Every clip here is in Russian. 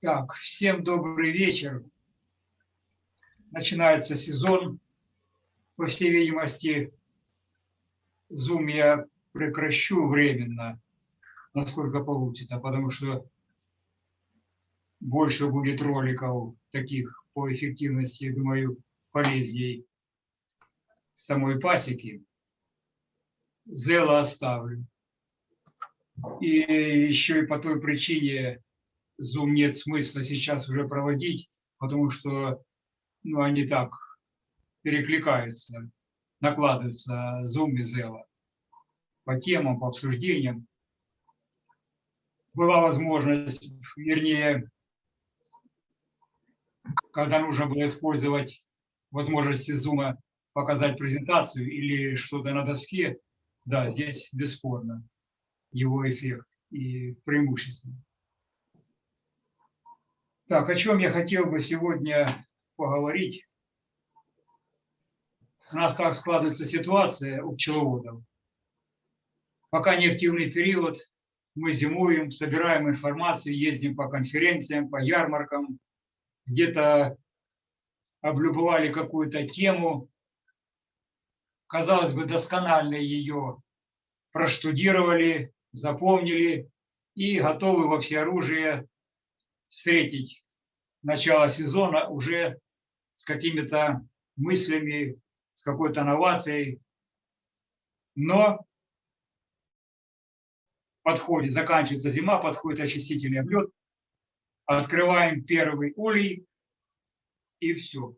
Так, всем добрый вечер. Начинается сезон. По всей видимости, Zoom я прекращу временно, насколько получится, потому что больше будет роликов таких по эффективности, я думаю, полезней самой пасеки. Зела оставлю. И еще и по той причине, Zoom нет смысла сейчас уже проводить, потому что ну, они так перекликаются, накладываются Zoom и Zella по темам, по обсуждениям. Была возможность, вернее, когда нужно было использовать возможности Zoom показать презентацию или что-то на доске, да, здесь бесспорно его эффект и преимущество. Так, о чем я хотел бы сегодня поговорить. У нас как складывается ситуация у пчеловодов. Пока не активный период, мы зимуем, собираем информацию, ездим по конференциям, по ярмаркам, где-то облюбовали какую-то тему, казалось бы, досконально ее проштудировали, запомнили и готовы во всеоружие встретить начала сезона уже с какими-то мыслями, с какой-то новацией. Но подходит, заканчивается зима, подходит очистительный облет, открываем первый улей, и все.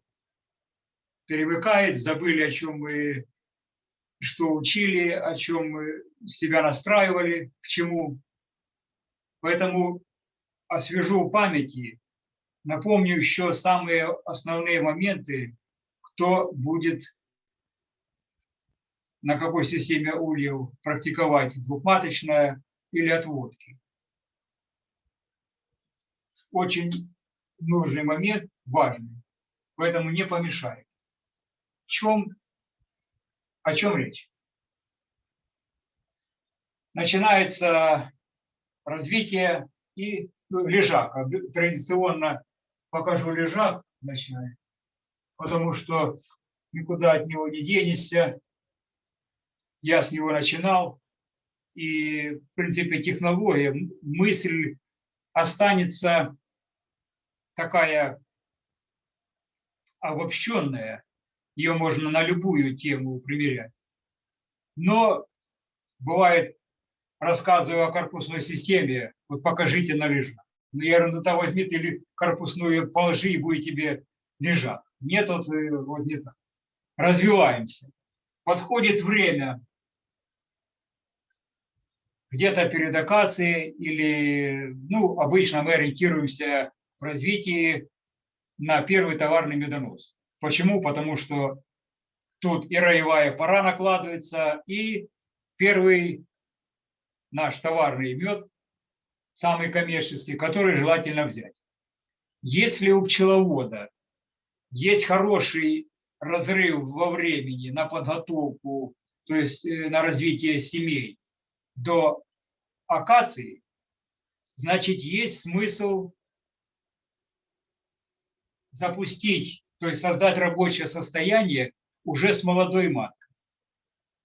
Перевыкает, забыли, о чем мы, что учили, о чем мы себя настраивали, к чему. Поэтому освежу памяти Напомню еще самые основные моменты, кто будет на какой системе ульев практиковать двухматочная или отводки. Очень нужный момент, важный, поэтому не помешает. В чем, о чем речь? Начинается развитие и ну, лежака. Традиционно покажу лежак вначале, потому что никуда от него не денешься. Я с него начинал, и, в принципе, технология, мысль останется такая обобщенная, ее можно на любую тему примерять. Но бывает, рассказываю о корпусной системе, вот покажите на лежак. Ну, я говорю, ну то возьми ты или корпусную положи, и будет тебе лежать. Нет, вот, э, вот не так. Развиваемся. Подходит время, где-то перед акацией или, ну, обычно мы ориентируемся в развитии на первый товарный медонос. Почему? Потому что тут и роевая пора накладывается, и первый наш товарный мед самый коммерческий, который желательно взять. Если у пчеловода есть хороший разрыв во времени на подготовку, то есть э, на развитие семей до акации, значит, есть смысл запустить, то есть создать рабочее состояние уже с молодой маткой.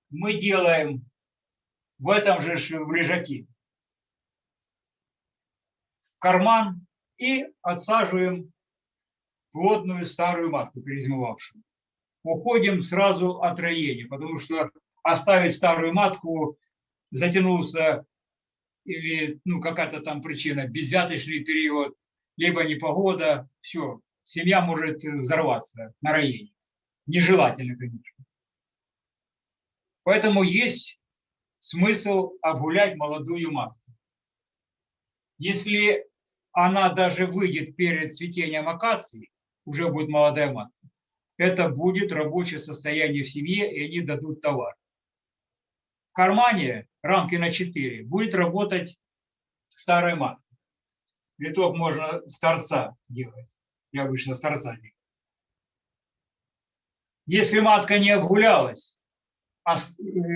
Мы делаем в этом же в лежаке карман и отсаживаем плотную старую матку, перезимовавшую. Уходим сразу от роения, потому что оставить старую матку затянулся или ну, какая-то там причина, безвяточный период, либо непогода, все, семья может взорваться на роении. Нежелательно, конечно. Поэтому есть смысл обгулять молодую матку. Если она даже выйдет перед цветением акации, уже будет молодая матка, это будет рабочее состояние в семье, и они дадут товар. В кармане рамки на 4 будет работать старая матка. Виток можно с торца делать. Я обычно с делаю. Если матка не обгулялась, а э,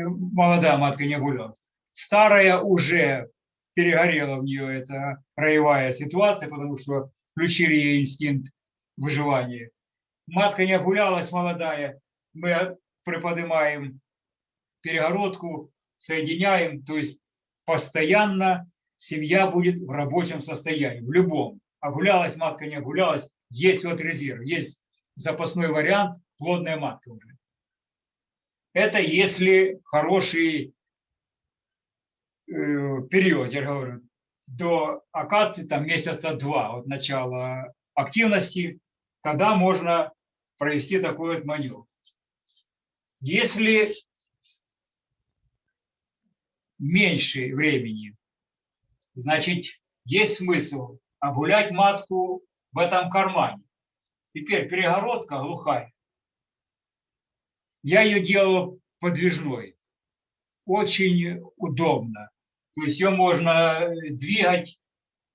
молодая матка не обгулялась, старая уже перегорела в нее эта роевая ситуация, потому что включили ей инстинкт выживания. Матка не обгулялась молодая, мы приподнимаем перегородку, соединяем, то есть постоянно семья будет в рабочем состоянии, в любом. Огулялась матка, не огулялась, есть вот резерв, есть запасной вариант, плодная матка уже. Это если хороший э, период, я говорю, до акации там месяца два от начала активности, тогда можно провести такой вот маневр. Если меньше времени, значит, есть смысл огулять матку в этом кармане. Теперь перегородка глухая. Я ее делал подвижной. Очень удобно. То есть ее можно двигать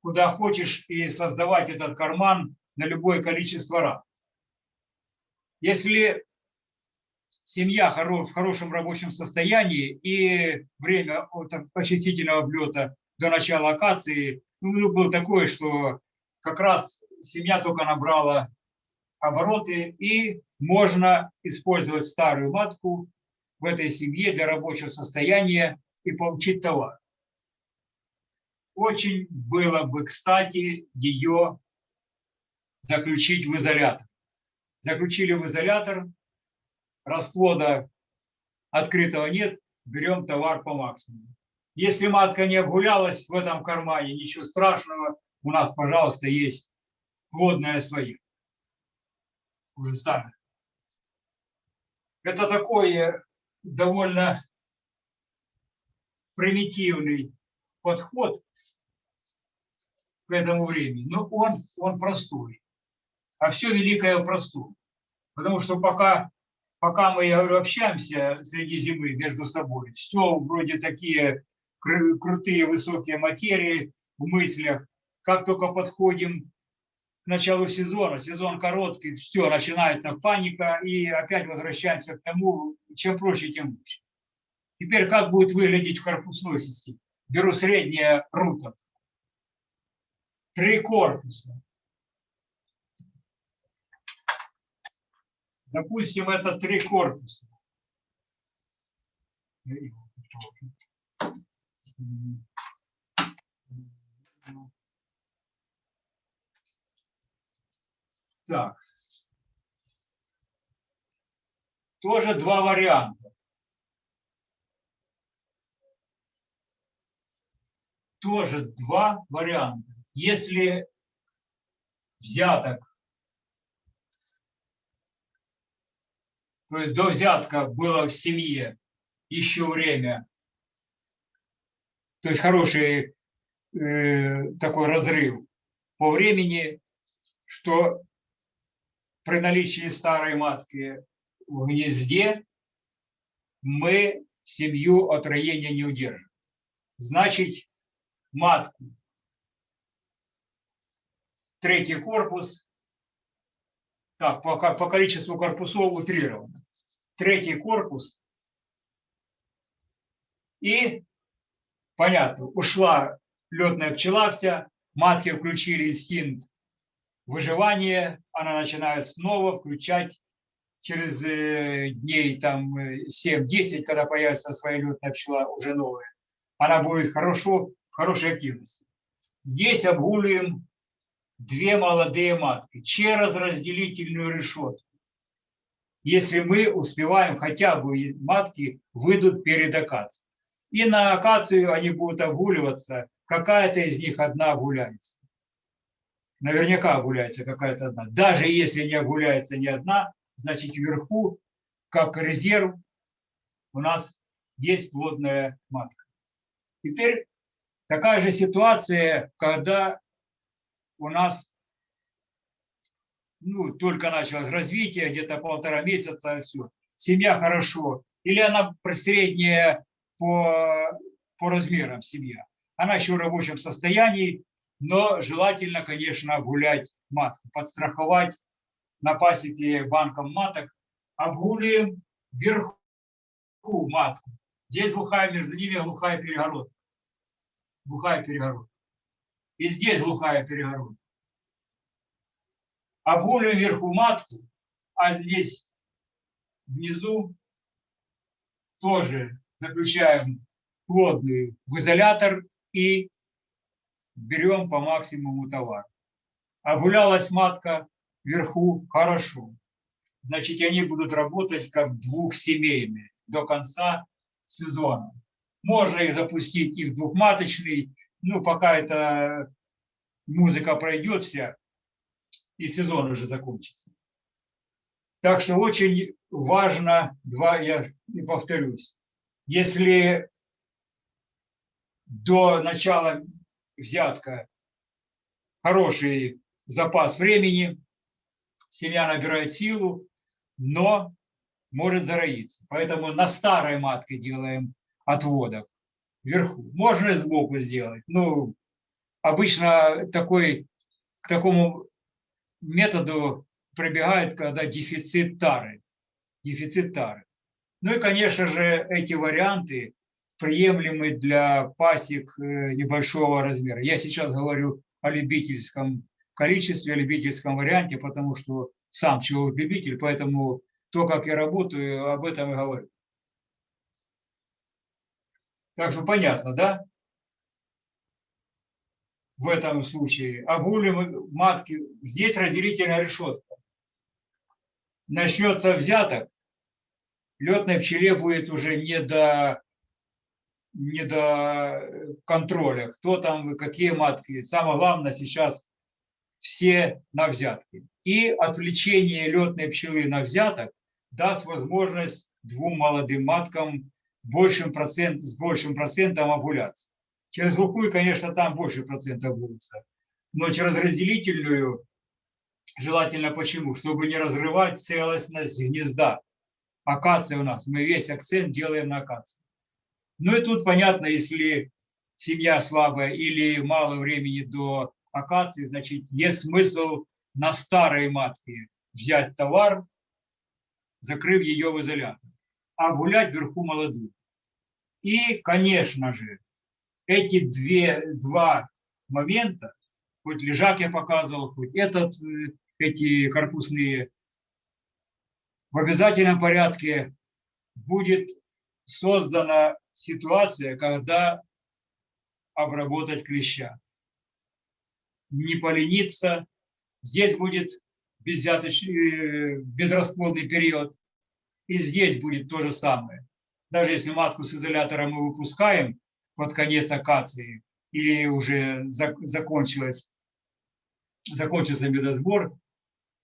куда хочешь и создавать этот карман на любое количество раз. Если семья в хорошем рабочем состоянии и время от очистительного облета до начала акации ну, было такое, что как раз семья только набрала обороты и можно использовать старую матку в этой семье для рабочего состояния и получить товар. Очень было бы, кстати, ее заключить в изолятор. Заключили в изолятор, расплода открытого нет, берем товар по максимуму. Если матка не обгулялась в этом кармане, ничего страшного, у нас, пожалуйста, есть плодная своих. Уже старых. Это такой довольно примитивный подход к этому времени, но он, он простой. А все великое в простом. Потому что пока пока мы, я говорю, общаемся среди зимы между собой, все вроде такие кру крутые высокие материи в мыслях. Как только подходим началу сезона, сезон короткий, все, начинается паника, и опять возвращаемся к тому, чем проще, тем лучше. Теперь как будет выглядеть в корпусной системе? Беру среднее рута. Три корпуса. Допустим, это три корпуса. Так. Тоже два варианта. Тоже два варианта. Если взяток то есть до взятка было в семье еще время, то есть хороший э, такой разрыв по времени, что при наличии старой матки в гнезде мы семью от роения не удержим. Значит, матку, третий корпус так, по, по количеству корпусов утрировано. Третий корпус. И, понятно, ушла летная пчела вся, матки включили инстинкт выживания, она начинает снова включать через э, дней там 7-10, когда появится своя летная пчела уже новая. Она будет хорошо, хорошей активности. Здесь обгуливаем две молодые матки через разделительную решетку. Если мы успеваем, хотя бы матки выйдут перед акацией. И на акацию они будут огуливаться, какая-то из них одна гуляется. Наверняка гуляется какая-то одна. Даже если не гуляется ни одна, значит вверху, как резерв, у нас есть плодная матка. Теперь такая же ситуация, когда у нас ну, только началось развитие, где-то полтора месяца, все. Семья хорошо. Или она средняя по, по размерам семья. Она еще в рабочем состоянии, Но желательно, конечно, обгулять матку, подстраховать на пасеке банком маток. Обгуливаем вверху матку. Здесь глухая, между ними глухая перегородка. Глухая перегородка. И здесь глухая перегородка. Обгуливаем вверху матку, а здесь внизу тоже заключаем плодную в изолятор и берем по максимуму товар. Обгулялась матка вверху хорошо. Значит, они будут работать как двухсемейные до конца сезона. Можно их запустить, их двухматочный, ну, пока эта музыка пройдет вся, и сезон уже закончится. Так что очень важно, два, я не повторюсь, если до начала взятка хороший запас времени, семья набирает силу, но может зароиться. Поэтому на старой матке делаем отводок вверху. Можно и сбоку сделать. Ну, обычно такой, к такому методу прибегает, когда дефицит тары. Дефицит тары. Ну и, конечно же, эти варианты приемлемы для пасек э, небольшого размера. Я сейчас говорю о любительском количестве, о любительском варианте, потому что сам человек-любитель, поэтому то, как я работаю, об этом и говорю. Так что понятно, да? В этом случае. Обгулим матки. Здесь разделительная решетка. Начнется взяток, летной пчеле будет уже не до, не до контроля, кто там, какие матки. Самое главное сейчас все на взятки. И отвлечение летной пчелы на взяток даст возможность двум молодым маткам большим процент, с большим процентом овуляции. Через глухую, конечно, там больше процентов будутся, но через разделительную желательно почему? Чтобы не разрывать целостность гнезда. Акация у нас, мы весь акцент делаем на акации. Ну и тут понятно, если семья слабая или мало времени до акации, значит, есть смысл на старой матке взять товар, закрыв ее в изолятор, а гулять вверху молодую. И, конечно же, эти две, два момента, хоть лежак я показывал, хоть этот, э, эти корпусные, в обязательном порядке будет создана ситуация, когда обработать клеща. Не полениться. Здесь будет безрасплодный период. И здесь будет то же самое. Даже если матку с изолятора мы выпускаем под конец акации или уже закончилась, закончился медосбор,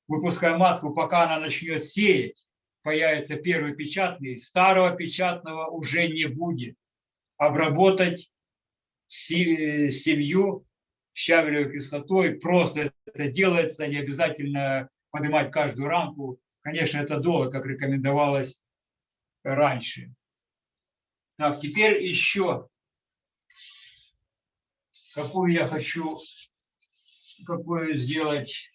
выпускаем матку, пока она начнет сеять, появится первый печатный, старого печатного уже не будет. Обработать семью щавелевой кислотой просто это делается, не обязательно поднимать каждую рамку. Конечно, это долго, как рекомендовалось раньше. Так, теперь еще какую я хочу, какую сделать,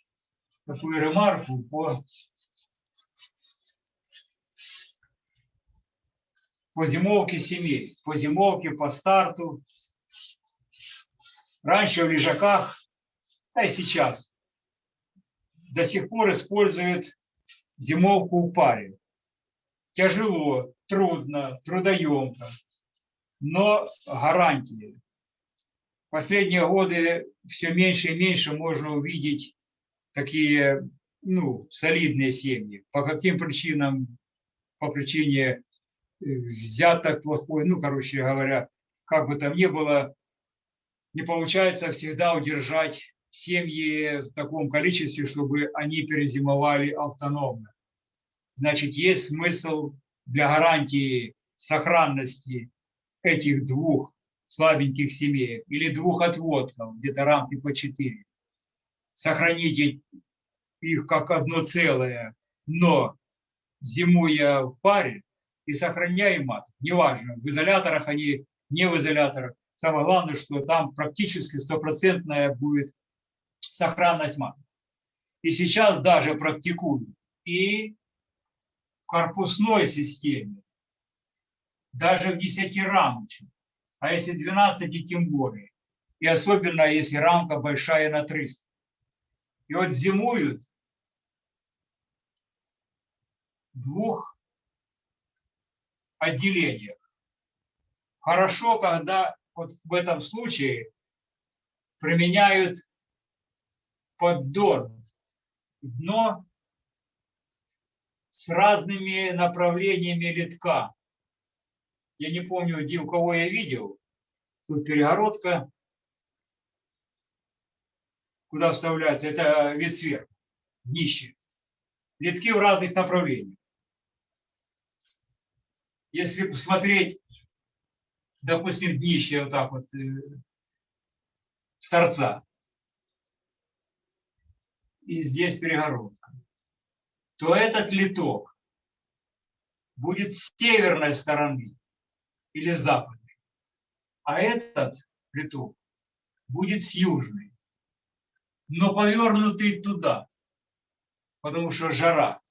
какую ремарку по, по зимовке семей, по зимовке, по старту. Раньше в лежаках, а и сейчас, до сих пор используют зимовку в паре. Тяжело, трудно, трудоемко, но гарантии последние годы все меньше и меньше можно увидеть такие ну, солидные семьи. По каким причинам? По причине взяток плохой, ну, короче говоря, как бы там ни было, не получается всегда удержать семьи в таком количестве, чтобы они перезимовали автономно. Значит, есть смысл для гарантии сохранности этих двух слабеньких семей или двух отводков, где-то рамки по 4. Сохраните их как одно целое, но зимуя в паре и сохраняя мат, неважно, в изоляторах они, не в изоляторах, самое главное, что там практически стопроцентная будет сохранность маток. И сейчас даже практикуют и в корпусной системе, даже в 10 рамочной, а если 12, тем более. И особенно, если рамка большая на 300. И вот зимуют двух отделениях. Хорошо, когда вот в этом случае применяют поддон, дно с разными направлениями литка. Я не помню, где у кого я видел. Тут перегородка, куда вставляется, это вид сверху, днище. Литки в разных направлениях. Если посмотреть, допустим, днище вот так вот э, с торца, и здесь перегородка, то этот литок будет с северной стороны или западной, а этот литок будет с южной, но повернутый туда, потому что жара.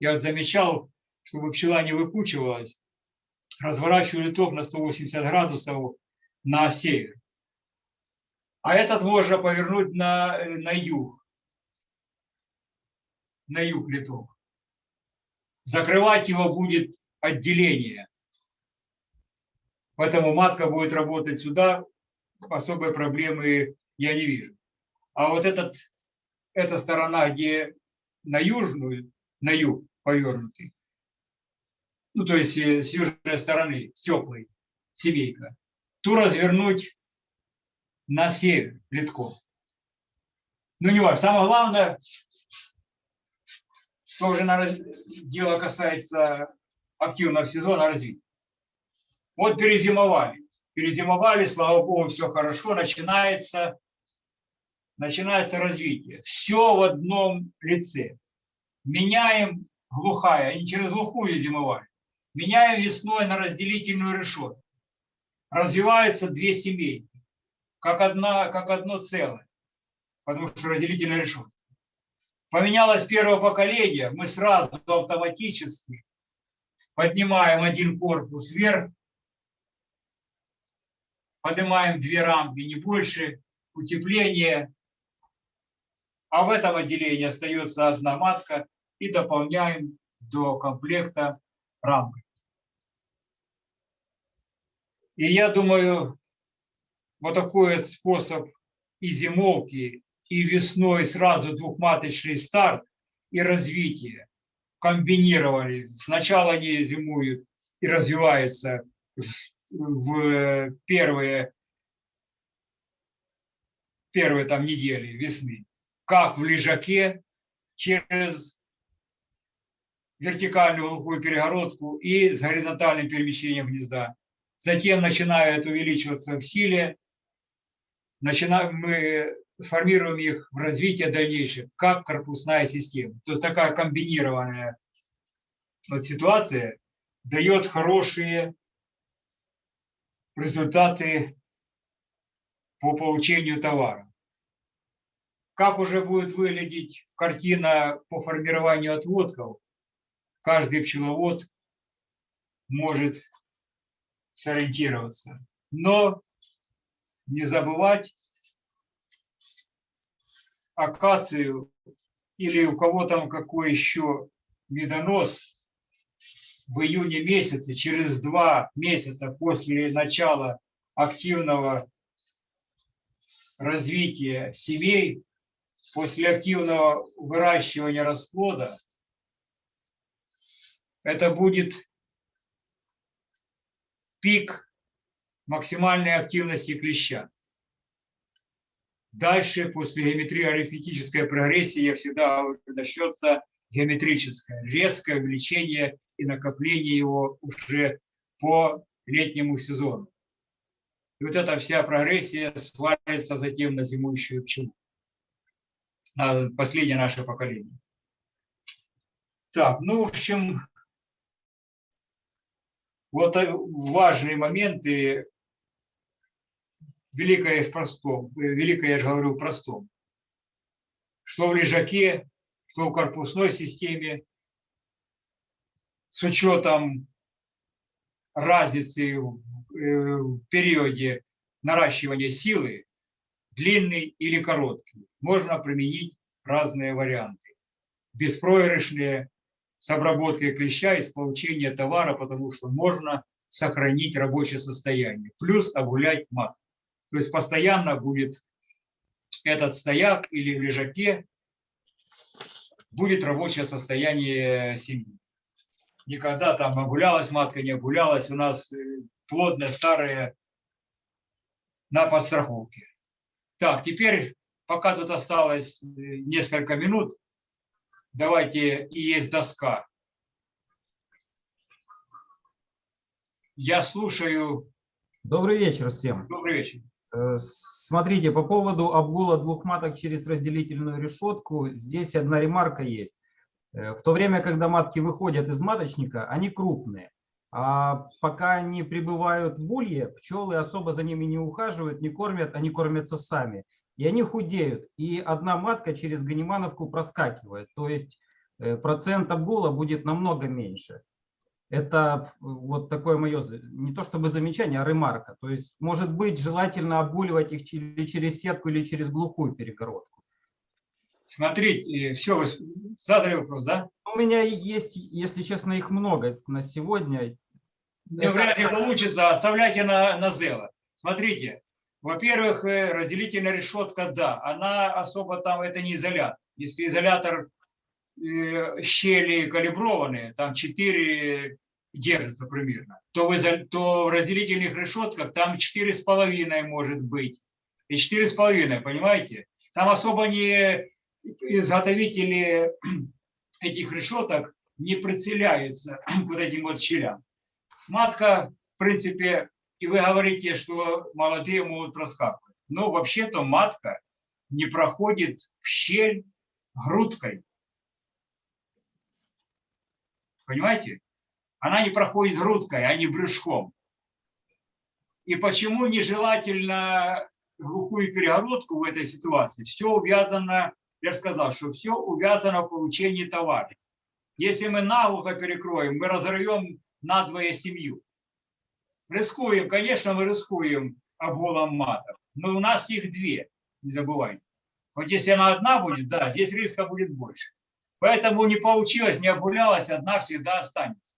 Я замечал, чтобы пчела не выкучивалась, разворачиваю литок на 180 градусов на север. А этот можно повернуть на, на юг на юг литок. Закрывать его будет отделение. Поэтому матка будет работать сюда, особой проблемы я не вижу. А вот этот, эта сторона, где на южную, на юг повернутый, ну то есть э, с южной стороны, с теплой, семейка, ту развернуть на север литком. Ну не важно. Самое главное, что уже на, дело касается активного сезона развития. Вот перезимовали. Перезимовали, слава богу, все хорошо, начинается, начинается развитие. Все в одном лице. Меняем глухая, они через глухую зимовали. Меняем весной на разделительную решетку. Развиваются две семейки, как, одна, как одно целое, потому что разделительная решетка. Поменялось первое поколение, мы сразу автоматически поднимаем один корпус вверх, поднимаем две рамки, не больше, утепление, а в этом отделении остается одна матка. И дополняем до комплекта рамки. И я думаю, вот такой способ и зимовки, и весной сразу двухматочный старт и развитие. Комбинировали. Сначала они зимуют и развиваются в первые, первые там недели весны, как в лежаке через вертикальную глухую перегородку и с горизонтальным перемещением гнезда. Затем начинают увеличиваться в силе, начинаем, мы формируем их в развитие дальнейшее, как корпусная система. То есть такая комбинированная вот ситуация дает хорошие результаты по получению товара. Как уже будет выглядеть картина по формированию отводков, каждый пчеловод может сориентироваться. Но не забывать акацию или у кого там какой еще медонос в июне месяце, через два месяца после начала активного развития семей, после активного выращивания расплода, это будет пик максимальной активности клеща. Дальше, после геометрии арифметической прогрессии, я всегда начнется геометрическое, резкое увеличение и накопление его уже по летнему сезону. И вот эта вся прогрессия свалится затем на зимующую пчелу, на последнее наше поколение. Так, ну, в общем, вот важные моменты великое в простом, э, великое, я же говорю, в простом. Что в лежаке, что в корпусной системе, с учетом разницы в, э, в периоде наращивания силы, длинный или короткий, можно применить разные варианты. Беспроигрышные, с обработкой клеща и с получения товара, потому что можно сохранить рабочее состояние. Плюс обгулять мат. То есть постоянно будет этот стояк или в лежаке будет рабочее состояние семьи. Никогда там обгулялась матка, не обгулялась. У нас э, плодная, старая на подстраховке. Так, теперь, пока тут осталось э, несколько минут, давайте и есть доска. Я слушаю. Добрый вечер всем. Добрый вечер. Э, Смотрите, по поводу обгула двух маток через разделительную решетку, здесь одна ремарка есть. Э, в то время, когда матки выходят из маточника, они крупные. А пока они пребывают в улье, пчелы особо за ними не ухаживают, не кормят, они кормятся сами. И они худеют. И одна матка через ганимановку проскакивает. То есть э, процент обгула будет намного меньше. Это вот такое мое, не то чтобы замечание, а ремарка. То есть, может быть, желательно обгуливать их или через сетку, или через глухую перегородку. Смотрите, все, вы задали вопрос, да? У меня есть, если честно, их много на сегодня. Не Это... вряд ли получится, оставляйте на, на Зела. Смотрите, во-первых, э, разделительная решетка, да, она особо там, это не изолятор. Если изолятор э, щели калиброванные, там 4 держится примерно, то в, изо... то в разделительных решетках там 4,5 может быть. И 4,5, понимаете? Там особо не изготовители этих решеток не прицеляются к вот этим вот щелям. Матка, в принципе, и вы говорите, что молодые могут проскакивать. Но вообще-то матка не проходит в щель грудкой. Понимаете? Она не проходит грудкой, а не брюшком. И почему нежелательно глухую перегородку в этой ситуации? Все увязано я сказал, что все увязано в получении товара. Если мы наглухо перекроем, мы разорвем надвое семью. Рискуем, конечно, мы рискуем обголом матов, но у нас их две, не забывайте. Вот если она одна будет, да, здесь риска будет больше. Поэтому не получилось, не обгулялась, одна всегда останется.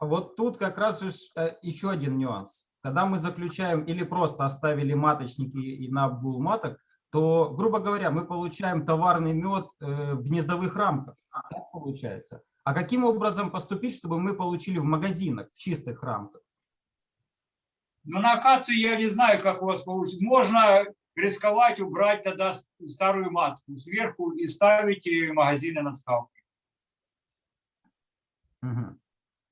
Вот тут как раз э, еще один нюанс. Когда мы заключаем или просто оставили маточники и на обгул маток, то, грубо говоря, мы получаем товарный мед э, в гнездовых рамках. Так получается. А каким образом поступить, чтобы мы получили в магазинах, в чистых рамках? Ну, на акацию я не знаю, как у вас получится. Можно рисковать, убрать тогда старую матку сверху и ставить магазины на вставке. Угу.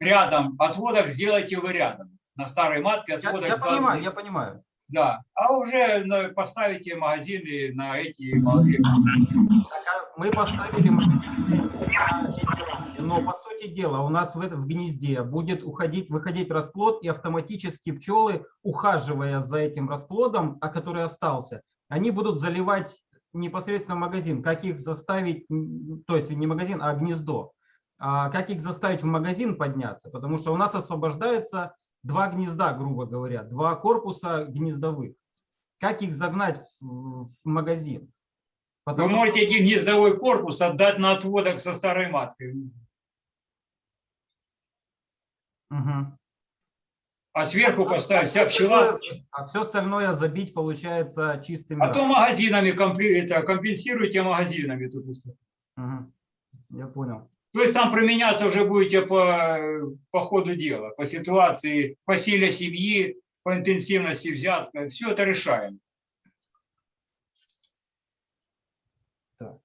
Рядом. Отводок сделайте вы рядом. На старой матке отводок. Я, я понимаю, я понимаю. Да, а уже поставите магазины на эти молодые. А мы поставили магазины, но по сути дела у нас в, в гнезде будет уходить, выходить расплод, и автоматически пчелы, ухаживая за этим расплодом, а который остался, они будут заливать непосредственно магазин. Как их заставить, то есть не магазин, а гнездо. А как их заставить в магазин подняться? Потому что у нас освобождается два гнезда, грубо говоря, два корпуса гнездовых. Как их загнать в, в магазин? Потому Вы можете что... гнездовой корпус отдать на отводок со старой маткой. Угу. А сверху а поставить вся пчела. А все остальное забить, получается, чистыми. А то магазинами компенсируйте магазинами. Тут. Угу. Я понял. То есть там применяться уже будете по, по ходу дела, по ситуации, по силе семьи, по интенсивности взятка. Все это решаем. Так.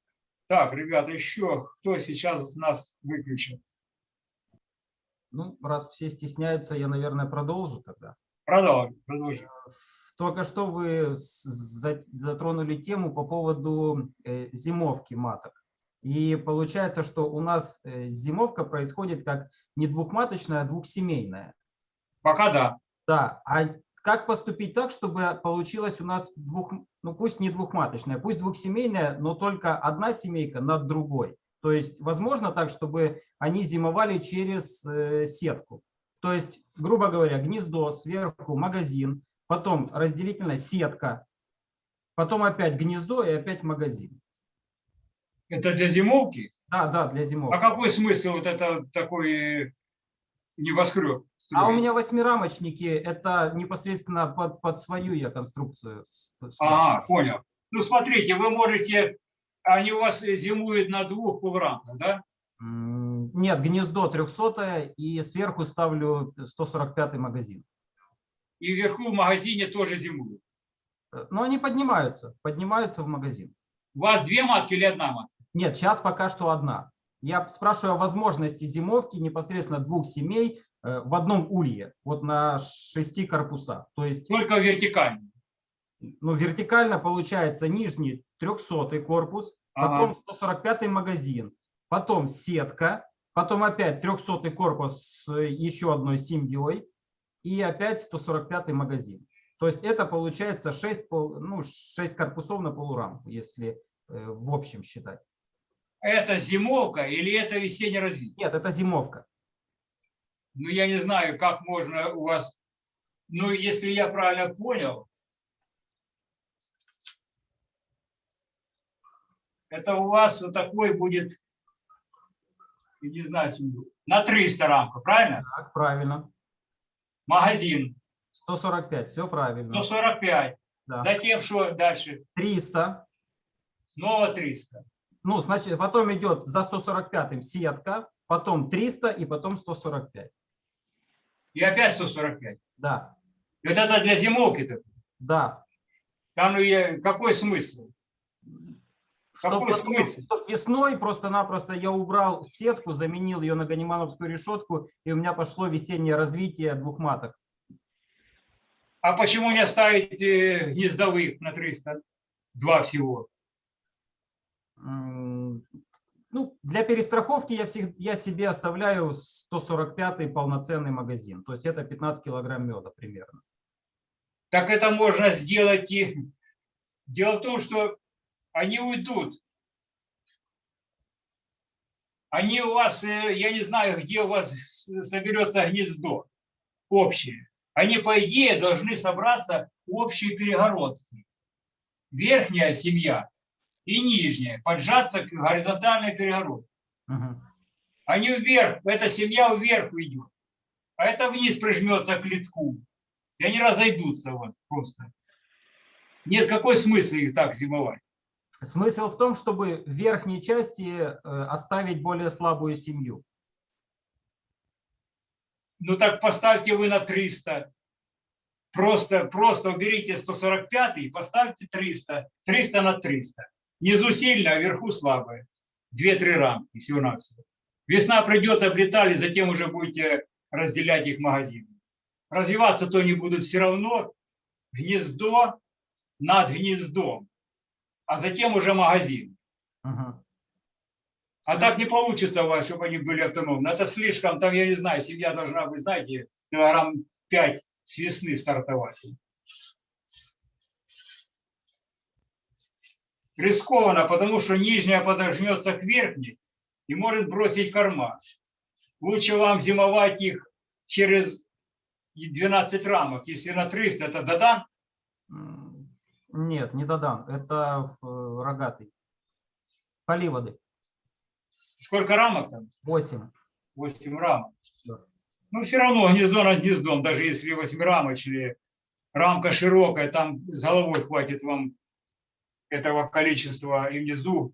так, ребята, еще кто сейчас нас выключил? Ну, раз все стесняются, я, наверное, продолжу тогда. Продолжим, продолжим. Только что вы затронули тему по поводу э, зимовки маток. И получается, что у нас э, зимовка происходит как не двухматочная, а двухсемейная. Пока да. Да, а как поступить так, чтобы получилось у нас двух, ну пусть не двухматочная, пусть двухсемейная, но только одна семейка над другой. То есть возможно так, чтобы они зимовали через э, сетку. То есть, грубо говоря, гнездо, сверху магазин, потом разделительная сетка, потом опять гнездо и опять магазин. Это для зимовки? Да, да, для А зимовки. какой смысл вот это такой небоскреб? А у меня восьмирамочники, это непосредственно под, под свою я конструкцию. Ага, понял. Ну, смотрите, вы можете, они у вас зимуют на двух полурамках, да? Нет, гнездо 300 и сверху ставлю 145 магазин. И вверху в магазине тоже зимуют. Э, Но они поднимаются, поднимаются в магазин. У вас две матки или одна матка? Нет, сейчас пока что одна. Я спрашиваю о возможности зимовки непосредственно двух семей э, в одном улье, вот на шести корпусах. То есть Только вертикально. Ну, вертикально получается нижний 300 корпус, Ага. потом 145 магазин, потом сетка, потом опять 300 корпус с еще одной семьей и опять 145 магазин. То есть это получается 6, ну, 6 корпусов на полурамку, если э, в общем считать. Это зимовка или это весеннее развитие? Нет, это зимовка. Ну, я не знаю, как можно у вас... Ну, если я правильно понял, это у вас вот такой будет, не знаю, на 300 рамков, правильно? Так, правильно. Магазин 145, все правильно. 145. Да. Затем что дальше? 300. Снова 300. Ну, значит, потом идет за 145 сетка, потом 300 и потом 145. И опять 145. Да, И Вот это для зимовки-то. да. Там ну, какой смысл? Чтоб Какой потом- смысл? чтоб весной просто-напросто я убрал сетку, заменил ее на ганимановскую решетку, и у меня пошло весеннее развитие двух маток. А почему не оставить э, гнездовых на 300? Два всего. М, Ну, для перестраховки я, всег- я себе оставляю 145 полноценный магазин. То есть это 15 килограмм меда примерно. Так это можно сделать и... Дело в том, что они уйдут. Они у вас, э, я не знаю, где у вас соберется гнездо общее. Они, по идее, должны собраться в общие перегородки. Верхняя семья и нижняя, поджаться к горизонтальной перегородке. Мгм. Они вверх, эта семья вверх уйдет, а это вниз прижмется к литку. И они разойдутся вот просто. Нет, какой смысл их так зимовать? Смысл в том, чтобы в верхней части э, оставить более слабую семью. Ну так поставьте вы на 300. Просто, просто уберите 145 и поставьте 300. 300 на 300. Внизу сильно, а вверху слабое. Две-три рамки всего-навсего. Весна придет, облетали, затем уже будете разделять их магазины. Развиваться то не будут все равно. Гнездо над гнездом. А затем уже магазин. Мгм. А так не получится у вас, чтобы они были автономны. Это слишком, там, я не знаю, семья должна быть, знаете, килограмм 5 с весны стартовать. Рискованно, потому что нижняя подожмется к верхней и может бросить корма. Лучше вам зимовать их через 12 рамок. Если на 300, это додан. Нет, не додам. Это э, рогатый. Поливоды. Сколько рамок там? 8. 8 рамок. Да. Ну, все равно гнездо над гнездом, даже если восьмирамочные, рамка широкая, там с головой хватит вам этого количества и внизу,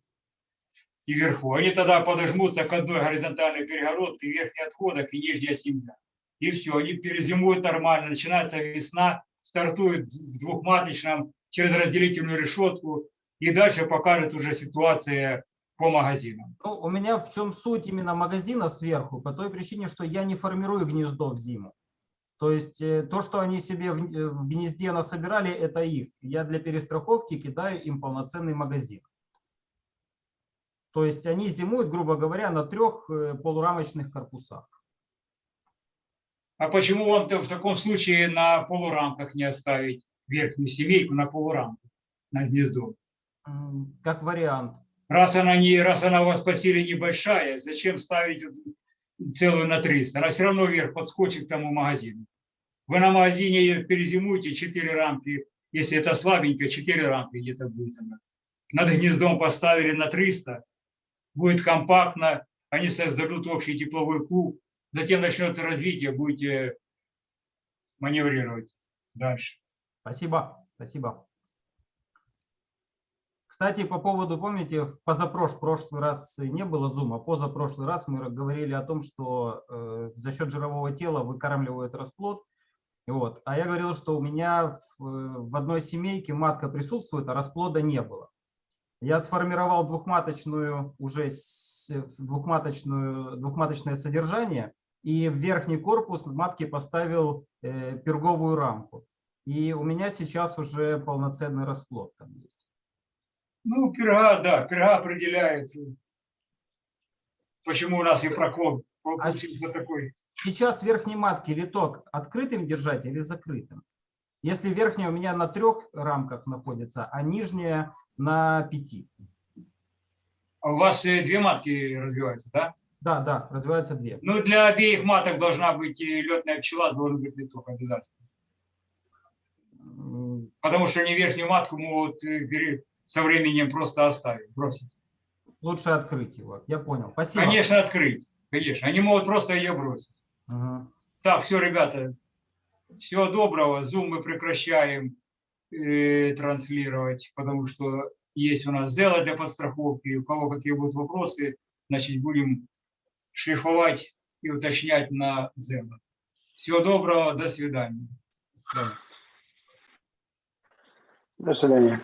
и вверху. Они тогда подожмутся к одной горизонтальной перегородке, верхний отходок и нижняя семья. И все, они перезимуют нормально, начинается весна, стартует в двухматочном через разделительную решетку, и дальше покажет уже ситуация по магазинам. Ну, у меня в чем суть именно магазина сверху? По той причине, что я не формирую гнездо в зиму. То есть э, то, что они себе в э, в гнезде насобирали, это их. Я для перестраховки кидаю им полноценный магазин. То есть они зимуют, грубо говоря, на трех э, полурамочных корпусах. А почему вам в таком случае на полурамках не оставить верхнюю семейку на полурамку, на гнездо? Как вариант. Раз она, не, раз она у вас по силе небольшая, зачем ставить целую на 300? Она все равно вверх подскочит к тому магазину. Вы на магазине перезимуете 4 рамки, если это слабенько, 4 рамки где-то будет она. Над гнездом поставили на 300, будет компактно, они создадут общий тепловой куб, затем начнется развитие, будете маневрировать дальше. Спасибо, спасибо. Кстати, по поводу, помните, в позапрошлый прошлый раз не было зума, позапрошлый раз мы говорили о том, что э, за счет жирового тела выкармливают расплод. Вот. А я говорил, что у меня в, в одной семейке матка присутствует, а расплода не было. Я сформировал двухматочную, уже с- двухматочную, двухматочное содержание, и в верхний корпус матки поставил э, перговую рамку. И у меня сейчас уже полноценный расплод там есть. Ну, перга, да, перга определяет, почему у нас и прокол получился такой. Сейчас верхней матки литок открытым держать или закрытым? Если верхняя у меня на трех рамках находится, а нижняя на пяти. А у вас э, две матки развиваются, да? Да, да, развиваются две. Ну, для обеих маток должна быть и летная пчела, должен быть литок обязательно. Потому что не верхнюю матку могут э, со временем просто оставить, бросить. Лучше открыть его. Я понял. Спасибо. Конечно, открыть. Конечно. Они могут просто ее бросить. Мгм. Так, все, ребята. Всего доброго. Zoom мы прекращаем э, транслировать, потому что есть у нас зела для подстраховки. У кого какие будут вопросы, значит, будем шлифовать и уточнять на зела. Всего доброго. До свидания. До свидания. До свидания.